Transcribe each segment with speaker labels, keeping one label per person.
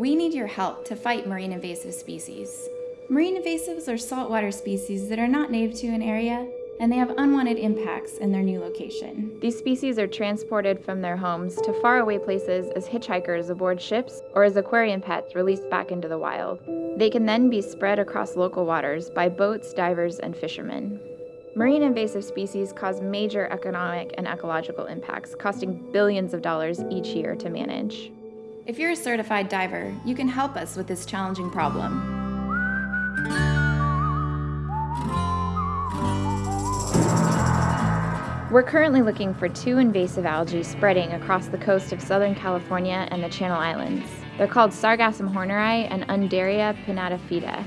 Speaker 1: We need your help to fight marine invasive species. Marine invasives are saltwater species that are not native to an area and they have unwanted impacts in their new location.
Speaker 2: These species are transported from their homes to faraway places as hitchhikers aboard ships or as aquarium pets released back into the wild. They can then be spread across local waters by boats, divers, and fishermen. Marine invasive species cause major economic and ecological impacts, costing billions of dollars each year to manage.
Speaker 1: If you're a certified diver, you can help us with this challenging problem.
Speaker 2: We're currently looking for two invasive algae spreading across the coast of Southern California and the Channel Islands. They're called Sargassum horneri and Undaria pinnatifida.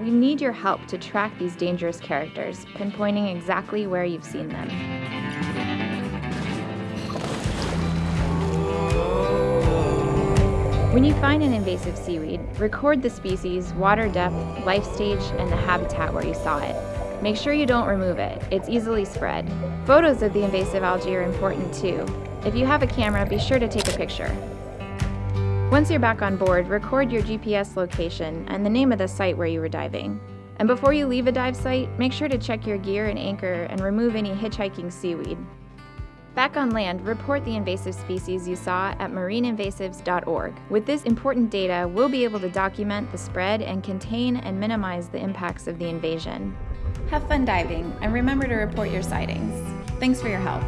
Speaker 2: We need your help to track these dangerous characters, pinpointing exactly where you've seen them. When you find an invasive seaweed, record the species, water depth, life stage, and the habitat where you saw it. Make sure you don't remove it. It's easily spread. Photos of the invasive algae are important too. If you have a camera, be sure to take a picture. Once you're back on board, record your GPS location and the name of the site where you were diving. And before you leave a dive site, make sure to check your gear and anchor and remove any hitchhiking seaweed. Back on land, report the invasive species you saw at marineinvasives.org. With this important data, we'll be able to document the spread and contain and minimize the impacts of the invasion.
Speaker 1: Have fun diving and remember to report your sightings. Thanks for your help.